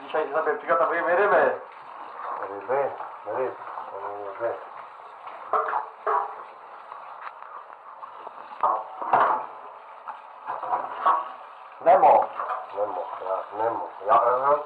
Dzisiaj zaprezentujemy rybę. Ryby, ryby, ryby. Nemo. Nemo, ja, Nemo, ja, uh -huh.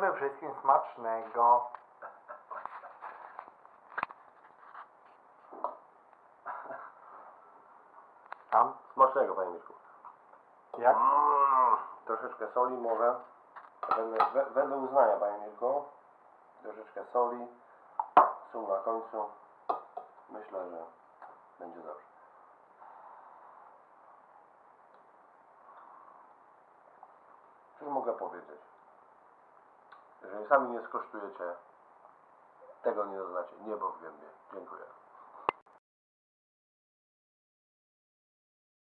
Życzymy wszystkim smacznego. Tam? Smacznego, panie Mirku. Jak? Mm, troszeczkę soli może. Wedle, we, wedle uznania, panie Mirku. Troszeczkę soli. Sól na końcu. Myślę, że będzie dobrze. Cóż mogę powiedzieć? Jeżeli sami nie skosztujecie, tego nie doznacie. Niebo w gębie. Dziękuję.